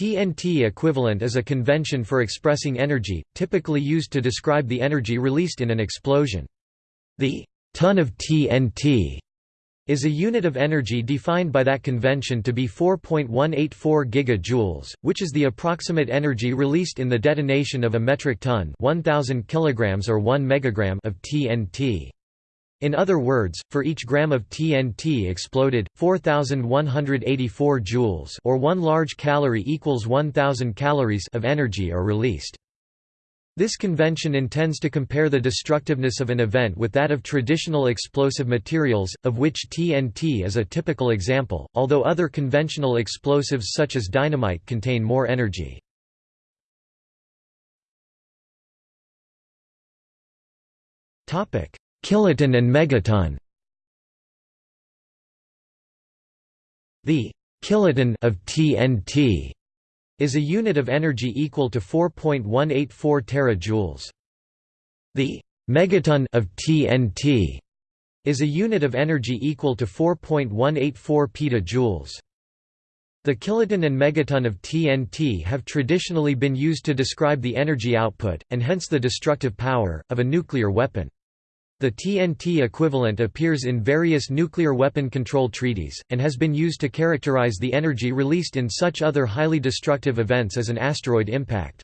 TNT equivalent is a convention for expressing energy, typically used to describe the energy released in an explosion. The ton of TNT is a unit of energy defined by that convention to be 4.184 gigajoules, which is the approximate energy released in the detonation of a metric ton 1000 kilograms or 1 megagram of TNT. In other words, for each gram of TNT exploded, 4184 joules or 1 large calorie equals 1000 calories of energy are released. This convention intends to compare the destructiveness of an event with that of traditional explosive materials, of which TNT is a typical example, although other conventional explosives such as dynamite contain more energy. Kiloton and megaton The kiloton of TNT is a unit of energy equal to 4.184 terajoules. The megaton of TNT is a unit of energy equal to 4.184 petajoules. The kiloton and megaton of TNT have traditionally been used to describe the energy output, and hence the destructive power, of a nuclear weapon. The TNT equivalent appears in various nuclear weapon control treaties, and has been used to characterize the energy released in such other highly destructive events as an asteroid impact.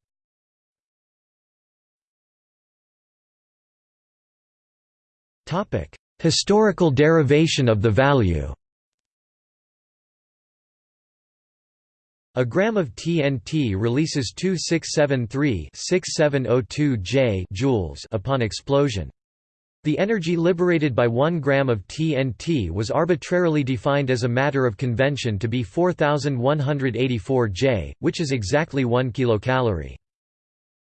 Historical derivation of the value A gram of TNT releases 2673-6702 J joules upon explosion. The energy liberated by 1 gram of TNT was arbitrarily defined as a matter of convention to be 4184 J, which is exactly 1 kilocalorie.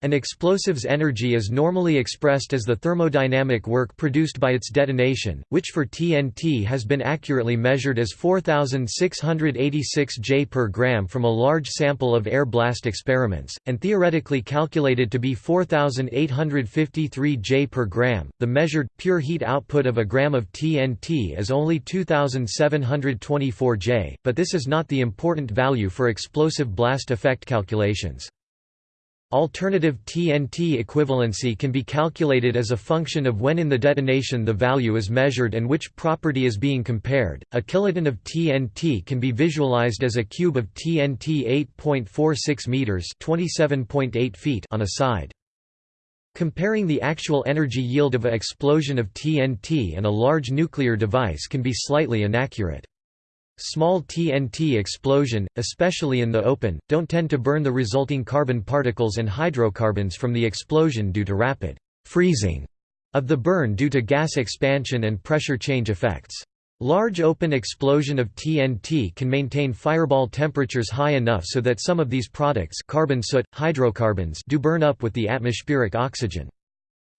An explosive's energy is normally expressed as the thermodynamic work produced by its detonation, which for TNT has been accurately measured as 4686 J per gram from a large sample of air blast experiments, and theoretically calculated to be 4853 J per gram. The measured, pure heat output of a gram of TNT is only 2724 J, but this is not the important value for explosive blast effect calculations. Alternative TNT equivalency can be calculated as a function of when in the detonation the value is measured and which property is being compared. A kiloton of TNT can be visualized as a cube of TNT 8.46 meters, 27.8 feet on a side. Comparing the actual energy yield of a explosion of TNT and a large nuclear device can be slightly inaccurate. Small TNT explosion, especially in the open, don't tend to burn the resulting carbon particles and hydrocarbons from the explosion due to rapid freezing of the burn due to gas expansion and pressure change effects. Large open explosion of TNT can maintain fireball temperatures high enough so that some of these products carbon soot, hydrocarbons do burn up with the atmospheric oxygen.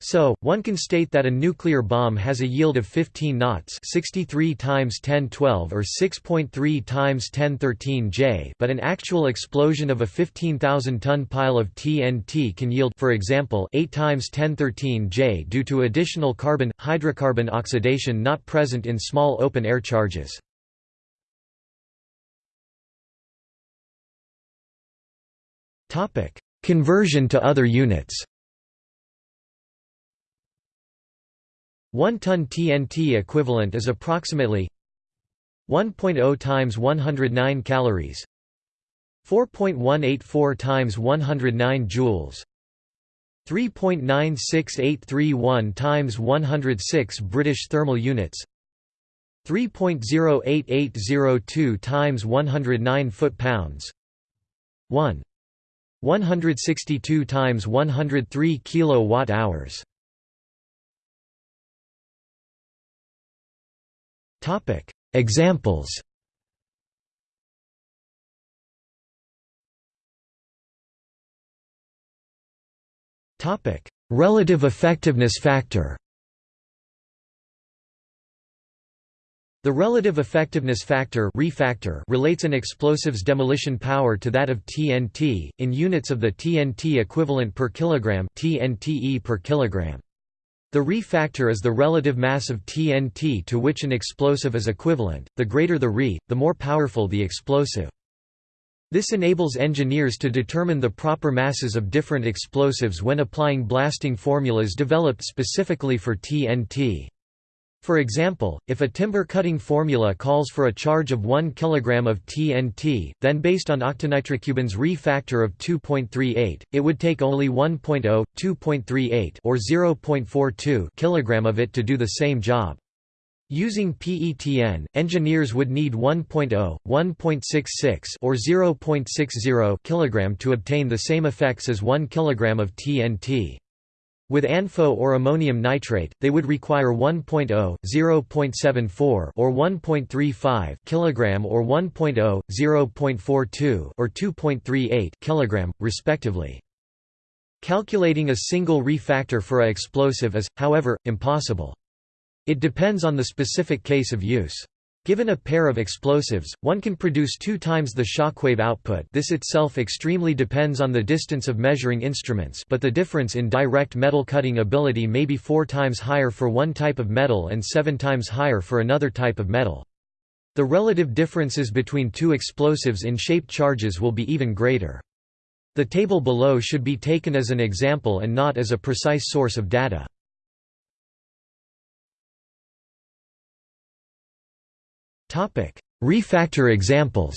So, one can state that a nuclear bomb has a yield of 15 knots 63 times 1012 or 6.3 times 1013 J but an actual explosion of a 15,000-ton pile of TNT can yield for example 8 times 1013 J due to additional carbon, hydrocarbon oxidation not present in small open-air charges. Conversion to other units 1 ton TNT equivalent is approximately 1.0 times 109 calories 4.184 times 109 joules 3.96831 times 106 British thermal units 3.08802 times 109 foot-pounds 1 162 times 103 kilowatt-hours Topic. Examples. Topic. Relative effectiveness factor. The relative effectiveness factor Re factor relates an explosive's demolition power to that of TNT, in units of the TNT equivalent per kilogram TNTE per kilogram. The Re factor is the relative mass of TNT to which an explosive is equivalent, the greater the Re, the more powerful the explosive. This enables engineers to determine the proper masses of different explosives when applying blasting formulas developed specifically for TNT. For example, if a timber cutting formula calls for a charge of 1 kg of TNT, then based on octanitrocubane's Re factor of 2.38, it would take only 1.0, 2.38 or 0.42 kg of it to do the same job. Using PETN, engineers would need 1.0, 1.66 or 0.60 kg to obtain the same effects as 1 kg of TNT. With ANFO or ammonium nitrate, they would require 1.0, 0.74 or 1.35 kg or 1.0, 0.42 or 2.38 kg, respectively. Calculating a single Re factor for a explosive is, however, impossible. It depends on the specific case of use. Given a pair of explosives, one can produce two times the shockwave output this itself extremely depends on the distance of measuring instruments but the difference in direct metal cutting ability may be four times higher for one type of metal and seven times higher for another type of metal. The relative differences between two explosives in shaped charges will be even greater. The table below should be taken as an example and not as a precise source of data. Re factor examples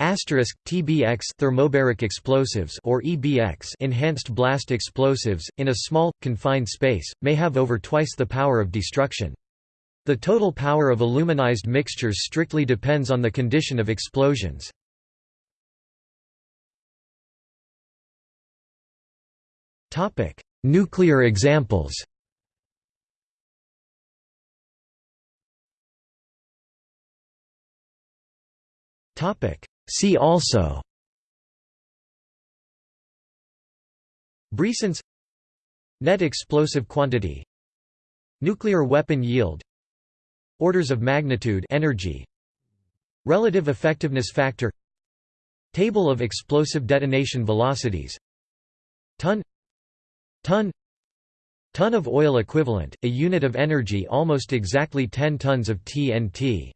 Asterisk TBX thermobaric explosives or EBX enhanced blast explosives in a small confined space may have over twice the power of destruction. The total power of aluminized mixtures strictly depends on the condition of explosions. Nuclear examples. See also. Brisance Net explosive quantity. Nuclear weapon yield. Orders of magnitude energy. Relative effectiveness factor. Table of explosive detonation velocities. Ton. Ton. Ton of oil equivalent, a unit of energy almost exactly 10 tons of TNT